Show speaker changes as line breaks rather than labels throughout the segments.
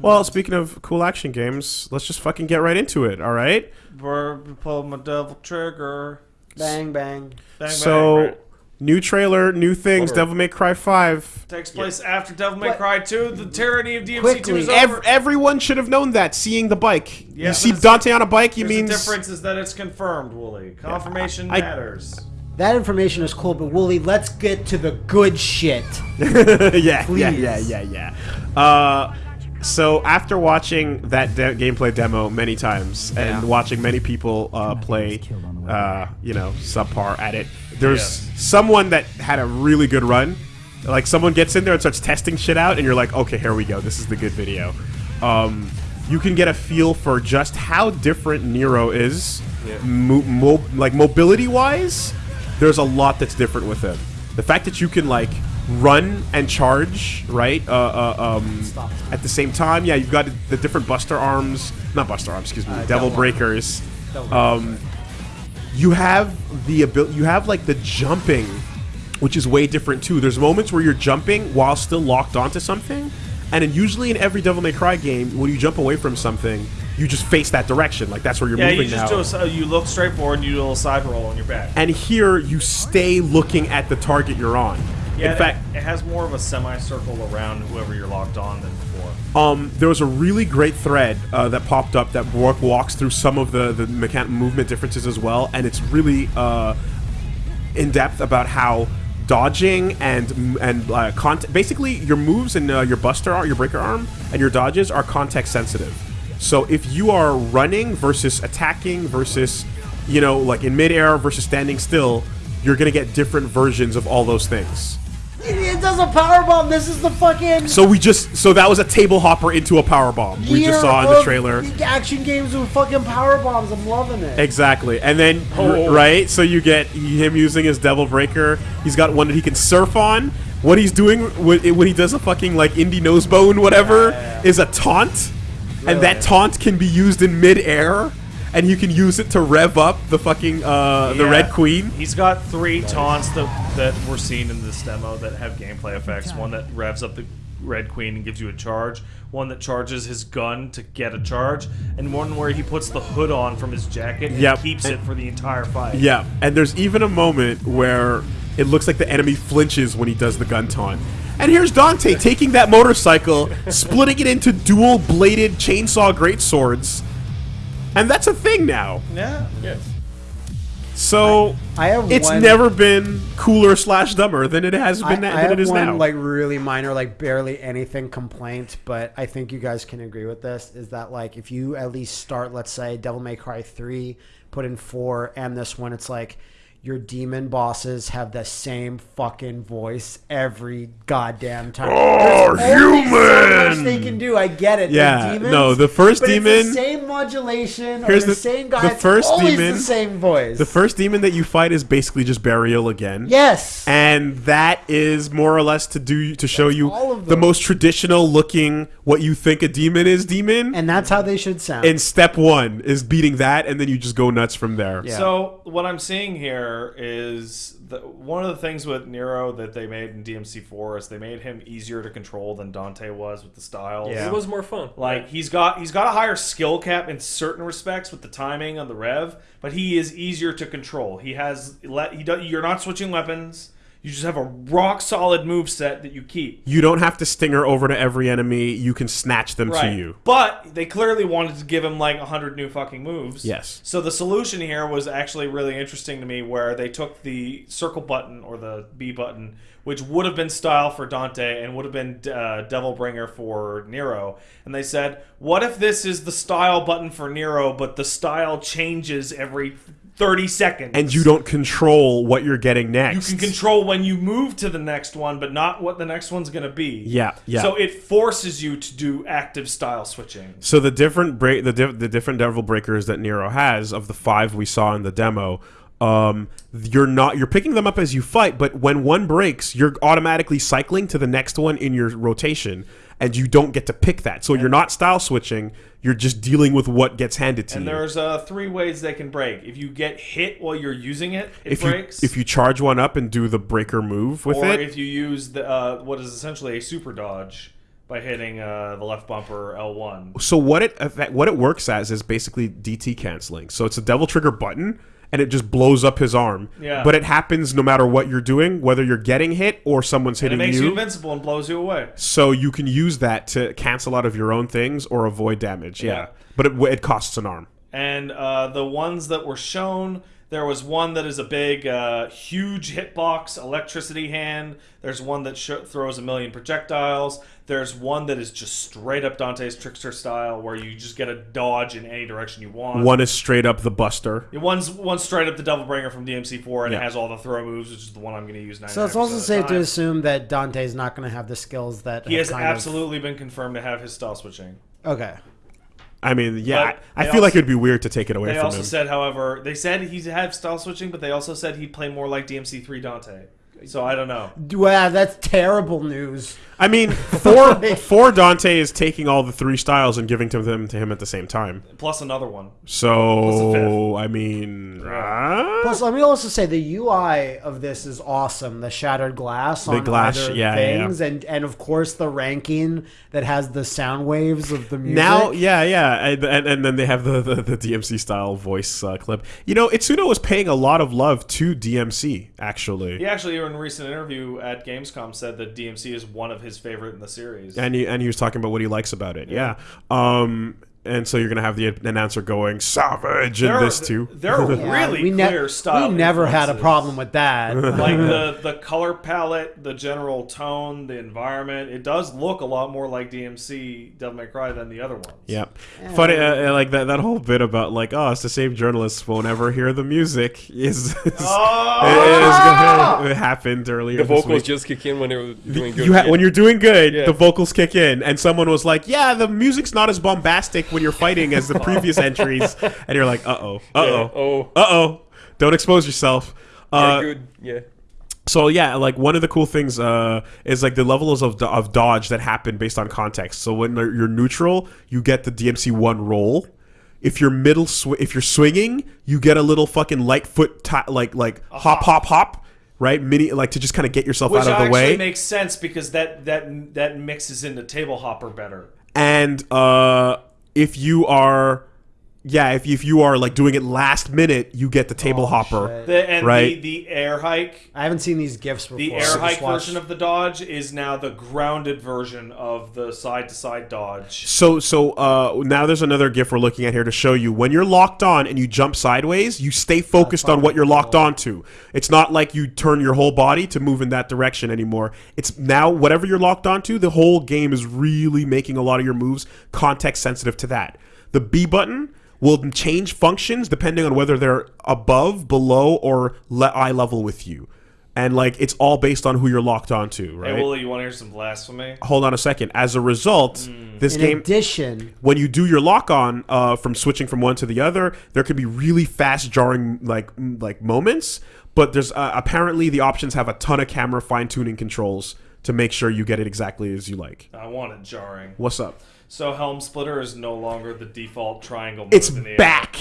Well, speaking of cool action games, let's just fucking get right into it. All right.
Brr, Pull my devil trigger.
Bang bang.
Bang, bang,
so,
right.
new trailer, new things.
Whatever.
Devil May Cry Five.
takes place after Devil May
But-
Cry 2. The tyranny of DMC2
Quickly,
is
Ev-
over.
everyone should have known that. Seeing the bike,
Yeah,
you see Dante on a bike. You mean
the difference is that it's confirmed, Woolie. Confirmation
I-
matters.
That information is cool, but Woolie, let's get to the good shit.
yeah, yeah,
Please.
yeah, yeah, yeah. Uh, so after watching that de- gameplay demo many times and
Yeah.
watching many people uh, play, uh, you know, subpar at it, there's
Yes.
someone that had a really good run. Like someone gets in there and starts testing shit out, and you're like, okay, here we go. This is the good video. Um, you can get a feel for just how different Nero is,
Yeah.
mo- mo- like mobility wise. There's a lot that's different with him. The fact that you can like run and charge, right? Uh, uh, um, at the same time, yeah, you've got the different Buster arms, not Buster arms, excuse me, Devil
Devil
Breakers.
Devil
Um, you have the ability, you have like the jumping, which is way different too. There's moments where you're jumping while still locked onto something, and then usually in every Devil May Cry game, when you jump away from something, you just face that direction, like that's where you're
Yeah,
moving
you just
now.
do a, s- uh, you look straight forward and you do a little side roll on your back.
and here you stay looking at the target you're on.
Yeah,
in fact,
it, has more of a semicircle around whoever you're locked on than before.
Um, there was a really great thread uh, that popped up that walk, walks through some of the the mechan- movement differences as well, and it's really uh, in depth about how dodging and and uh, cont- basically your moves and uh, your buster arm, your breaker arm, and your dodges are context sensitive. So if you are running versus attacking versus you know like in midair versus standing still, you're gonna get different versions of all those things.
It does a power bomb. This is the fucking.
So we just so that was a table hopper into a power bomb. We just saw in the trailer.
Action games with fucking power bombs. I'm loving it.
Exactly, and then
Oh.
right, so you get him using his Devil Breaker. He's got one that he can surf on. What he's doing when, when he does a fucking like indie nosebone, whatever,
Yeah, yeah.
is a taunt, and that taunt can be used in midair, and you can use it to rev up the fucking uh, the
Yeah.
Red Queen.
He's got three taunts that that we're seeing in this demo that have gameplay effects. One that revs up the Red Queen and gives you a charge. One that charges his gun to get a charge, and one where he puts the hood on from his jacket and
Yep.
keeps it for the entire fight.
Yeah, and there's even a moment where it looks like the enemy flinches when he does the gun taunt. And here's Dante taking that motorcycle, splitting it into dual bladed chainsaw great swords. And that's a thing now.
Yeah. Yes.
So
I have
it's
one-
never been cooler slash dumber than it has
I,
been
I
than
have
it is
one
now.
like really minor, like barely anything complaint, but I think you guys can agree with this. Is that like if you at least start, let's say Devil May Cry three, put in four, and this one, it's like your demon bosses have the same fucking voice every goddamn time.
Oh,
There's only So
human!
much they can do. I get it.
Yeah,
demons,
no, the first
but it's
demon-
the same modulation.
Here's
or the,
the-
same guy.
the first
always
demon-
the same voice.
the first demon that you fight is basically just Berial again.
yes.
and that is more or less to do to show you
all of
the most traditional looking what you think a demon is demon
and that's how they should sound.
and step one is beating that and then you just go nuts from there
Yeah.
So what I'm seeing here is the, one of the things with Nero that they made in DMC4 is they made him easier to control than Dante was with the styles.
Yeah.
It was more fun.
Like he's got he's got a higher skill cap in certain respects with the timing on the rev, but he is easier to control. He has let he do, you're not switching weapons. You just have a rock solid move set that you keep.
you don't have to stinger over to every enemy you can snatch them to you
But they clearly wanted to give him like a hundred new fucking moves.
Yes.
So the solution here was actually really interesting to me, where they took the circle button or the B button, which would have been style for Dante and would have been uh, Devil Bringer for Nero, and they said, "What if this is the style button for Nero, but the style changes every 30 seconds?"
and you don't control what you're getting next.
You can control when you move to the next one, but not what the next one's going to be.
Yeah, yeah.
So it forces you to do active style switching.
so the different break the, diff- the different devil breakers that nero has of the five we saw in the demo um, you're not you're picking them up as you fight but when one breaks you're automatically cycling to the next one in your rotation and you don't get to pick that so you're not style switching you're just dealing with what gets handed to
And
you And
there's uh, three ways they can break. If you get hit while you're using it, it
if
breaks.
you if you charge one up and do the breaker move with
or
it
if you use the uh, what is essentially a super dodge, by hitting uh, the left bumper L1.
So what it what it works as is basically DT canceling. So it's a devil trigger button and it just blows up his arm.
Yeah.
But it happens no matter what you're doing, whether you're getting hit or someone's hitting
And it makes you
you.
invincible and blows you away.
so you can use that to cancel out of your own things or avoid damage. Yeah.
Yeah.
But it, it costs an arm.
And uh, the ones that were shown, there was one that is a big, uh, huge hitbox electricity hand. There's one that sh- throws a million projectiles. There's one that is just straight up Dante's Trickster style, where you just get a dodge in any direction you want.
One is straight up the Buster.
One's one's straight up the Devil Bringer from DMC4, and
Yeah.
it has all the throw moves, which is the one I'm going to use. 99%
So it's also safe to assume that Dante's not going to have the skills that
he
have
has
kind of-
absolutely been confirmed to have his style switching.
okay.
I mean, yeah, I, I feel like it'd be weird to take it away.
They
from
also
him.
said, however, they said he'd have style switching, but they also said he'd play more like DMC3 Dante. So I don't know.
Wow, that's terrible news.
I mean, for for Dante is taking all the three styles and giving to them to him at the same time.
Plus another one.
So I mean, uh,
Plus, let me also say the UI of this is awesome. The shattered glass on
glass,
either
yeah, yeah,
things, and and of course the ranking that has the sound waves of the music.
now, yeah, yeah, and, and, and then they have the, the, the DMC style voice uh, clip. You know, Itsuno was paying a lot of love to DMC actually,
He actually, in a recent interview at Gamescom, said that DMC is one of his favorite in the series.
and he and he was talking about what he likes about it. Yeah, um, and so you're gonna have the announcer going savage in this too.
There are
Yeah,
really
we ne-
clear style.
We never had a problem with that.
like the the color palette, the general tone, the environment. It does look a lot more like DMC Devil May Cry than the other ones.
Yeah, funny uh, uh, like that that whole bit about like oh it's the same journalists won't ever hear the music is, is,
Oh!
is- it happened earlier.
The
this
vocals
week.
just kick in when they were doing good.
You ha- when you're doing good,
Yeah.
the vocals kick in, and someone was like, "Yeah, the music's not as bombastic when you're fighting as the previous entries," and you're like, "Uh oh, uh
Yeah,
oh,
oh,
uh oh, don't expose yourself."
yeah,
Uh,
good, yeah.
so yeah, like one of the cool things uh, is like the levels of, of dodge that happen based on context. So when you're neutral, you get the DMC one roll. If you're middle, sw- if you're swinging, you get a little fucking light foot, like like hop, hop, hop, right? Mini, like to just kind of get yourself
Which
out of the
actually
way.
makes sense because that that that mixes into table hopper better.
and uh, if you are, yeah, if if you are like doing it last minute, you get the table hopper.
The, and
Right.
the, the air hike,
I haven't seen these gifs before.
the air
just
hike
watched-
version of the dodge is now the grounded version of the side to side dodge.
So so uh, now there's another GIF we're looking at here to show you when you're locked on and you jump sideways, you stay focused on what you're locked onto. It's not like you turn your whole body to move in that direction anymore. It's now whatever you're locked onto, the whole game is really making a lot of your moves context sensitive to that. The B button will change functions depending on whether they're above, below, or le- eye level with you. And like it's all based on who you're locked onto, right?
Hey, Willie, you want to hear some blasphemy?
Hold on a second. As a result, this
In
game
addition,
when you do your lock on uh, from switching from one to the other, there could be really fast jarring like mm, like moments. But there's uh, apparently the options have a ton of camera fine tuning controls to make sure you get it exactly as you like.
I want it jarring.
What's up?
So Helm Splitter is no longer the default triangle move
It's
in the air.
back,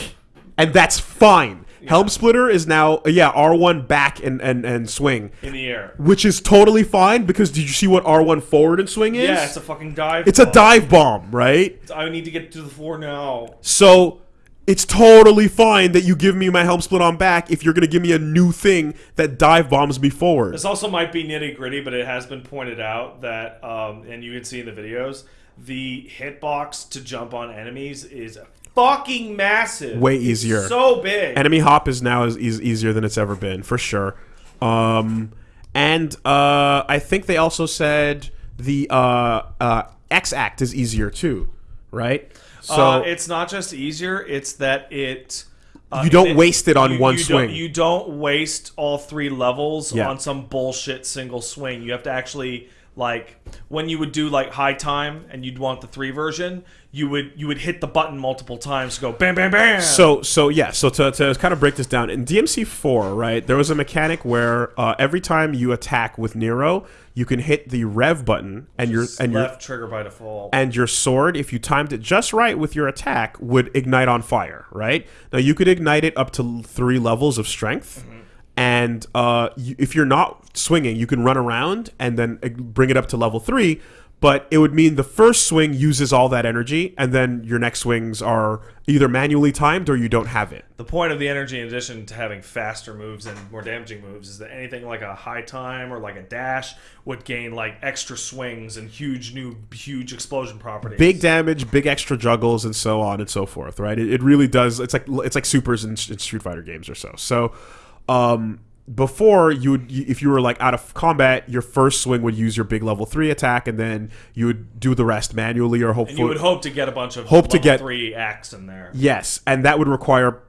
and that's fine. Helm Splitter is now yeah R one back and, and and swing,
in the air.
which is totally fine because did you see what R one forward and swing is?
Yeah, it's a fucking dive.
it's a dive bomb, right?
I need to get to the floor now.
So it's totally fine that you give me my helm split on back if you're going to give me a new thing that dive bombs me forward.
This also might be nitty gritty, but it has been pointed out that, um, and you can see in the videos, the hitbox to jump on enemies is fucking massive.
Way
It's
easier.
so big.
Enemy hop is now is, is easier than it's ever been for sure. Um, and uh, I think they also said the uh, uh, EX Act is easier too, right? So
uh, it's not just easier; it's that it. Uh,
You don't
it-
waste it on
you-
one
you
swing.
Don't, you don't waste all three levels
Yeah.
on some bullshit single swing. You have to actually like when you would do like high time and you'd want the three version. You would you would hit the button multiple times to go bam bam bam.
So so yeah, so to, to kind of break this down in DMC four, right? There was a mechanic where uh, every time you attack with Nero, you can hit the rev button, and your and your
left trigger by default.
and your sword, if you timed it just right with your attack, would ignite on fire. Right now, you could ignite it up to three levels of strength. And uh, you, if you're not swinging, you can run around and then uh, bring it up to level three. but it would mean the first swing uses all that energy, and then your next swings are either manually timed or you don't have it.
The point of the energy, in addition to having faster moves and more damaging moves, is that anything like a high time or like a dash would gain like extra swings and huge new huge explosion properties.
Big damage, big extra juggles, and so on and so forth. Right? It, it really does. It's like it's like supers in, in Street Fighter games or so. So. Um, before you would if you were like out of combat your first swing would use your big level 3 attack and then you would do the rest manually or hopefully
and you would hope to get a bunch of
Hope to get-
three acts in there.
Yes, and that would require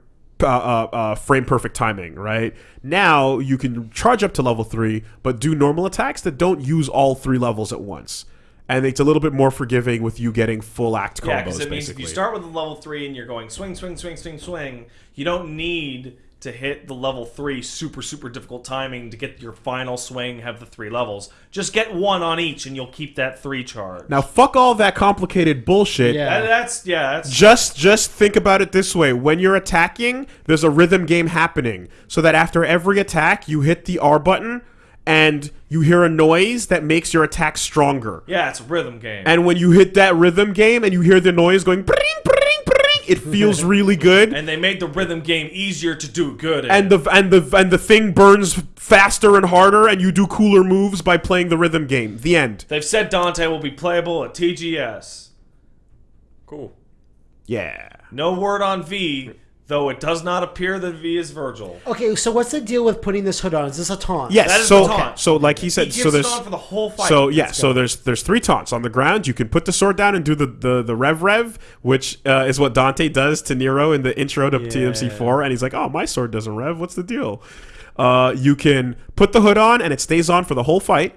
uh, uh, uh, frame perfect timing, right? Now you can charge up to level three, but do normal attacks that don't use all three levels at once, and it's a little bit more forgiving with you getting full act combos.
Yeah, because it means
basically.
if you start with a level three and you're going swing, swing, swing, swing, swing, you don't need to hit the level three super, super difficult timing to get your final swing, have the three levels. Just get one on each and you'll keep that three charge.
now fuck all that complicated bullshit.
Yeah.
That- that's, yeah, that's.
Just just think about it this way. When you're attacking, there's a rhythm game happening. So that after every attack, you hit the R button and you hear a noise that makes your attack stronger.
yeah, it's a rhythm game.
And when you hit that rhythm game and you hear the noise going bring bring bring, it feels really good.
and they made the rhythm game easier to do good. in.
And the and the and the thing burns faster and harder, and you do cooler moves by playing the rhythm game. The end.
they've said Dante will be playable at TGS.
Cool.
Yeah.
No word on V, though it does not appear that V is Virgil.
Okay, so what's the deal with putting this hood on? Is this a taunt?
Yes.
That is
so
the taunt.
so like he
He
said,
gives
so
it
there's
on for the whole fight.
So yeah, so there's there's three taunts on the ground. You can put the sword down and do the the, the rev rev, which uh, is what Dante does to Nero in the intro to DMC4, and he's like, "Oh, my sword doesn't rev. What's the deal?" Uh, you can put the hood on and it stays on for the whole fight,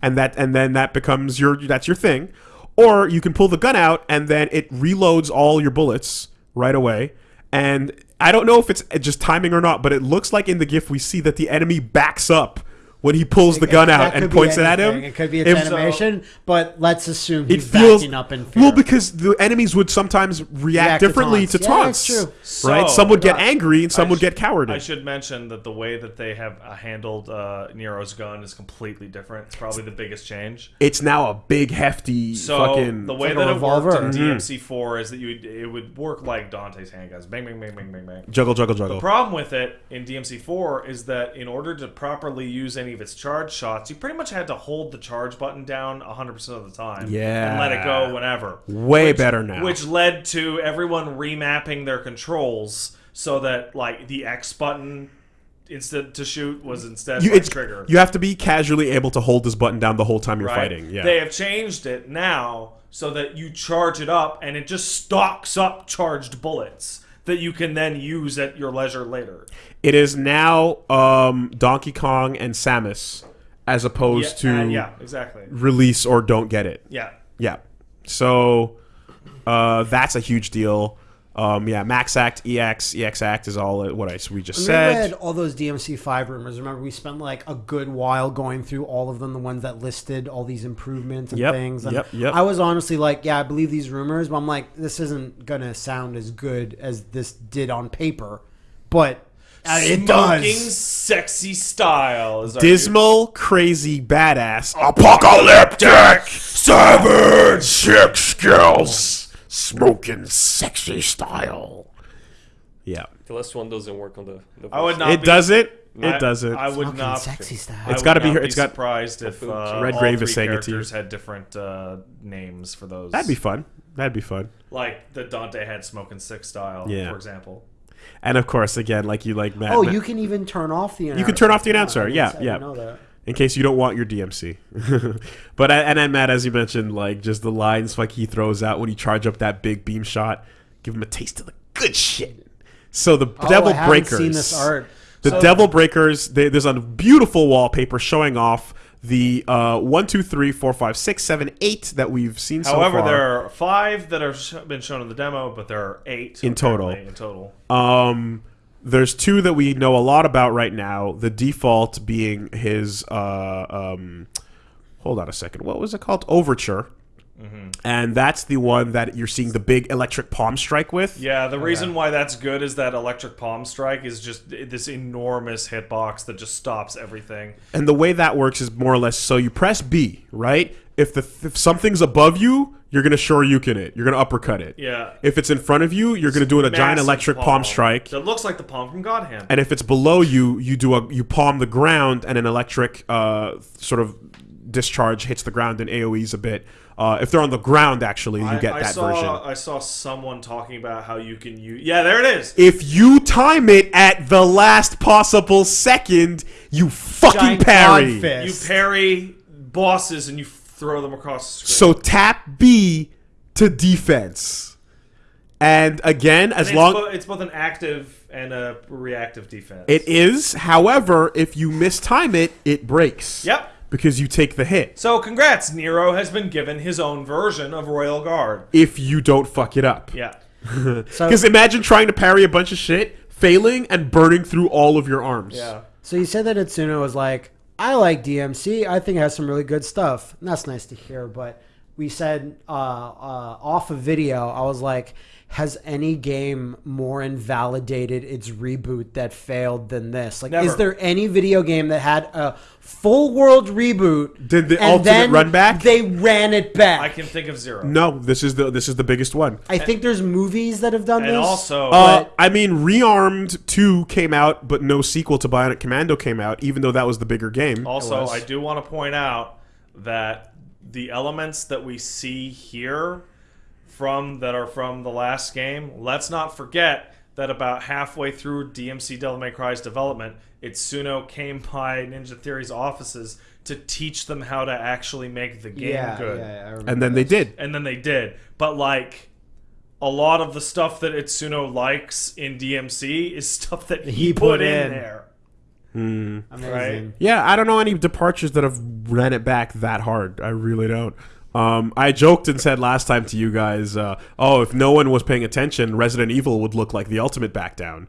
and that and then that becomes your that's your thing. Or you can pull the gun out and then it reloads all your bullets right away. And I don't know if it's just timing or not, but it looks like in the GIF we see that the enemy backs up when he pulls the gun out and
be
points it at him.
It could be a
If-
animation, but let's assume
it
he's
feels
backing up in fear.
well because the enemies would sometimes react,
React
differently to
taunts.
taunts.
Yeah, that's
true.
right?
So-
Some would get
Yeah.
angry and some
I
would
sh-
get cowardly.
I should mention that the way that they have uh, handled uh, Nero's gun is completely different. It's probably the biggest change.
it's now a big, hefty
So
fucking.
the way
like a
that it worked
revolver.
in
Mhm.
DMC4 is that you would, it would work like Dante's handguns, bang, bang, bang, bang, bang, bang.
juggle, juggle, juggle.
The problem with it in DMC4 is that in order to properly use any of its charge shots, you pretty much had to hold the charge button down 100% of the time.
Yeah.
And let it go whenever.
Way
Which-
better now.
Which led to everyone remapping their controls so that, like, the X button instead to shoot was instead
you,
trigger.
you have to be casually able to hold this button down the whole time you're
right?
fighting. Yeah.
They have changed it now so that you charge it up and it just stocks up charged bullets that you can then use at your leisure later.
It is now um, Donkey Kong and Samus as opposed
yeah,
to
uh, yeah, exactly.
release or don't get it.
Yeah.
Yeah. So uh, that's a huge deal. Um, yeah, Max Act, EX, EX Act is all what I we just
We
said.
read all those DMC5 rumors. Remember, we spent like a good while going through all of them, the ones that listed all these improvements and
Yep,
things. And
yep, yep.
I was honestly like, yeah, I believe these rumors, but I'm like, this isn't going to sound as good as this did on paper. But uh, it
Smoking
does.
sexy style is our
Dismal, crazy, badass, apocalyptic, savage, sick skills, smoking, sexy style. Yeah,
The last one doesn't work on the. the
I would
voice.
not
it
be,
does it.
I-
It does it.
I would
Fucking
not
sexy style.
It's gotta be
not
here- it's got-
surprised if uh,
Red Grave is saying it to you.
characters had different uh, names for those.
That'd be fun. That'd be fun.
like the Dante had smoking six style,
Yeah.
for example.
And of course, again, like you like Matt.
Oh,
Matt-
you can even turn off the announcer.
You can turn off the
I
announcer,
didn't
yeah,
say-
yeah.
Didn't know that.
in case you don't want your DMC. but and then Matt, as you mentioned, like just the lines like he throws out when you charge up that big beam shot, give him a taste of the good shit. So the
Oh,
Devil
I
Breakers,
seen this art.
the
So-
Devil Breakers. They, there's a beautiful wallpaper showing off the uh, one, two, three, four, five, six, seven, eight that we've seen so
However,
far.
there are five that have been shown in the demo, but there are eight
In total.
In total,
Um, there's two that we know a lot about right now. The default being his. Uh, um, hold on a second. What was it called? Overture. and that's the one that you're seeing the big electric palm strike with.
Yeah, the reason why that's good is that electric palm strike is just this enormous hitbox that just stops everything.
And the way that works is more or less so you press B, right? If the if something's above you, you're gonna Shoryuken it. You're gonna uppercut it.
Yeah.
If it's in front of you, you're gonna do a giant electric palm, strike.
that looks like the palm from God Hand.
And if it's below you, you do a you palm the ground, and an electric uh, sort of discharge hits the ground and AOE's a bit. Uh, if they're on the ground, actually, you
I,
get
I
that
saw,
version.
I saw someone talking about how you can use. Yeah, there it is.
If you time it at the last possible second, you fucking
Giant
parry.
You parry bosses and you throw them across the screen.
So tap B to defense. And again, as
it's,
long
bo- it's both an active and a reactive defense.
it is, however, if you mistime it, it breaks.
Yep.
Because you take the hit.
So congrats, Nero has been given his own version of Royal Guard.
If you don't fuck it up.
Yeah.
So,
Because imagine trying to parry a bunch of shit, failing, and burning through all of your arms.
Yeah.
so you said that Itsuno was like, I like DMC. I think it has some really good stuff. And that's nice to hear. But we said uh, uh, off of video, I was like, has any game more invalidated its reboot that failed than this? Like, is there any video game that had a full world reboot?
Did the
and
ultimate
then
run back?
They ran it back.
I can think of zero.
No, this is the this is the biggest one.
I think there's movies that have done
And
this.
also,
Uh,
But-
I mean, Rearmed 2 came out, but no sequel to Bionic Commando came out, even though that was the bigger game.
Also. I do want to point out that the elements that we see here from that are from the last game, let's not forget that about halfway through DMC Devil May Cry's development, Itsuno came by Ninja Theory's offices to teach them how to actually make the game
yeah,
good.
yeah, yeah, I
and then they did.
And then they did. But like a lot of the stuff that Itsuno likes in DMC is stuff that he,
He
put,
put
in
in.
there. Hmm.
Amazing.
Right.
Yeah, I don't know any departures that have ran it back that hard. I really don't. Um, I joked and said last time to you guys, uh, oh, if no one was paying attention, Resident Evil would look like the ultimate back down.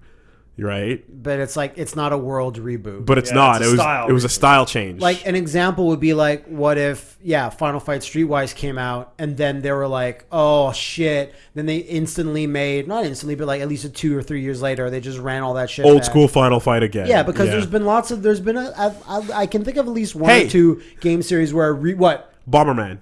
Right?
But it's like it's not a world reboot.
But it's
Yeah,
not.
it's
it was it was a style change.
Like an example would be like, what if, yeah, Final Fight Streetwise came out and then they were like, oh shit. Then they instantly made, not instantly, but like at least a two or three years later, they just ran all that shit.
old
back.
school Final Fight again.
Yeah, because there's been lots of, there's been a, I, I, I can think of at least one
Hey.
or two game series where, re, what?
Bomberman.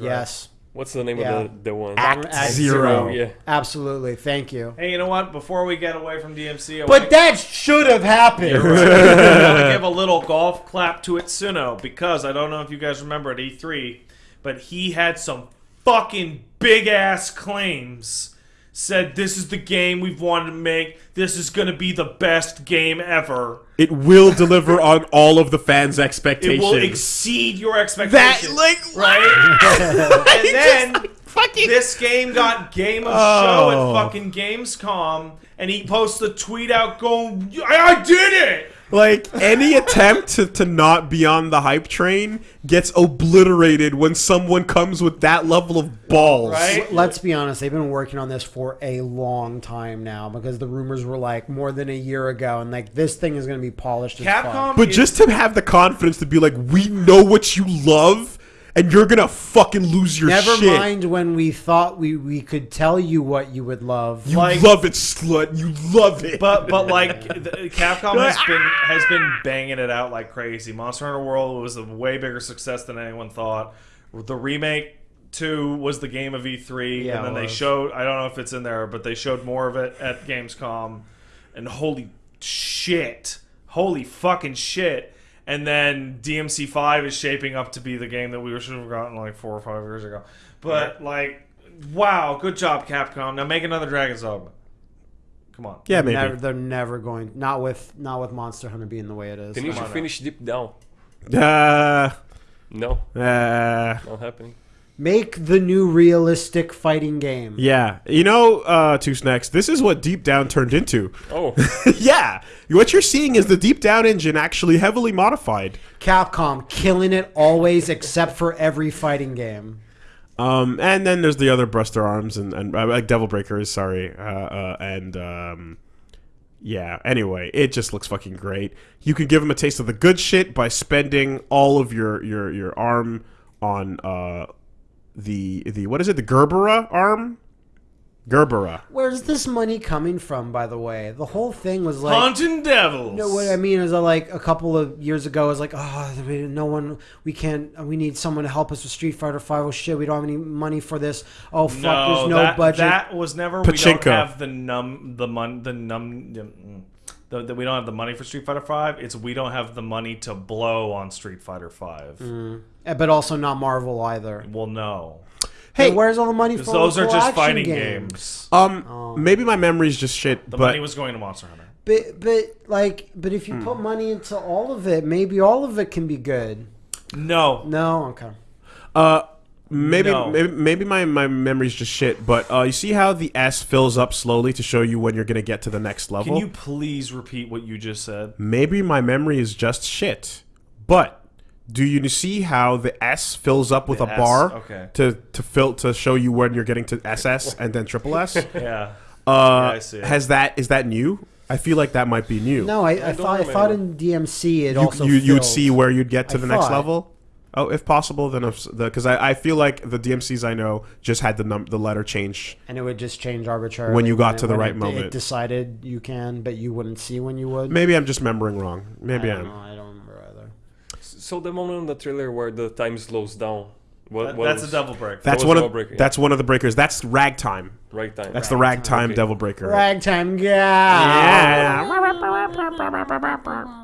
Yes.
What's the name
Yeah.
of the, the one?
Act
Zero.
Yeah.
Absolutely. Thank you.
Hey, you know what? Before we get away from DMC, I
But
wanna-
that should have happened.
I want to give a little golf clap to Itsuno because I don't know if you guys remember at E3, but he had some fucking big ass claims. Said this is the game we've wanted to make. This is going to be the best game ever.
It will deliver on all of the fans' expectations.
It will exceed your expectations.
that
expectations.
like
right? and then
fucking
this game got Game of
Oh.
Show at oh. fucking Gamescom, and he posts a tweet out going, I, I did it!
like any attempt to, to not be on the hype train gets obliterated when someone comes with that level of balls.
Right?
Let's be honest, they've been working on this for a long time now because the rumors were like more than a year ago, and like this thing is going to be polished as fuck.
Capcom
But just to have the confidence to be like, we know what you love, and you're gonna fucking lose your
Never
shit.
mind when we thought we, we could tell you what you would love.
You
like-
love it, slut. You love it.
But but like the, Capcom has been ah! has been banging it out like crazy. Monster Hunter World was a way bigger success than anyone thought. The remake two was the game of E3,
Yeah,
and then
it
they
was.
showed I don't know if it's in there, but they showed more of it at Gamescom, and holy shit, holy fucking shit. And then DMC five is shaping up to be the game that we should have gotten like four or five years ago. But like, wow, good job, Capcom. Now make another Dragon's Dogma. Come on.
yeah, maybe.
Never, they're never going. Not with not with Monster Hunter being the way it is.
Didn't you
on
finish Deep Down?
Uh,
No,
uh,
not happening.
Make the new realistic fighting game.
yeah. You know, uh, Two Snacks, this is what Deep Down turned into.
Oh,
yeah. What you're seeing is the Deep Down engine actually heavily modified.
Capcom killing it always, except for every fighting game.
Um, and then there's the other Buster Arms and, and uh, like Devil Breakers, sorry. Uh, uh, and, um, yeah, anyway, it just looks fucking great. You can give them a taste of the good shit by spending all of your, your, your arm on uh, the the what is it? The Gerbera arm. Gerbera.
Where's this money coming from? By the way, the whole thing was like.
Haunting devils.
No, what I mean is that like a couple of years ago, I was like, oh, no one, we can't, we need someone to help us with Street Fighter Five. Oh shit, we don't have any money for this. Oh fuck,
no,
there's no
that,
budget.
That was never. We
Pachinko.
don't have the num the mon the num. Mm. The, the, we don't have the money for Street Fighter Five. It's we don't have the money to blow on Street Fighter Five.
Eh, but also not Marvel either.
Well, no,
Hey,
Hey,
where's all the money for?
because those are just fighting
games?
games.
Um, maybe my memory's just shit,
The
but
money was going to Monster Hunter.
But but like, but if you put money into all of it, maybe all of it can be good.
No,
No, okay.
Uh, maybe,
No.
maybe maybe my my memory's just shit. But uh, you see how the S fills up slowly to show you when you're gonna get to the next level.
can you please repeat what you just said?
maybe my memory is just shit. But do you see how the S fills up with
The
a
S,
bar
okay.
to to fill to show you when you're getting to SS and then triple S?
Yeah.
Uh,
I see it.
has that is that new? I feel like that might be new.
No, I, I,
don't
thought I thought in. DMC it
you
also
you, you would see where you'd get to
I
the next level. Oh, if possible, then if the because I, I feel like the DMCs I know just had the num the letter change.
and it would just change arbitrarily
When you got
it-
to the right
it,
moment.
It decided you can, but you wouldn't see when you would.
Maybe I'm just remembering wrong. Maybe
I
I
don't
am.
know. I don't remember either.
So the moment in the trailer where the time slows down, what,
That-
what
that's
was-
a double break.
That's one of
Breaker, yeah.
that's one of the breakers. That's ragtime.
right time.
That's the ragtime
Okay.
devil breaker.
Ragtime guy.
Yeah.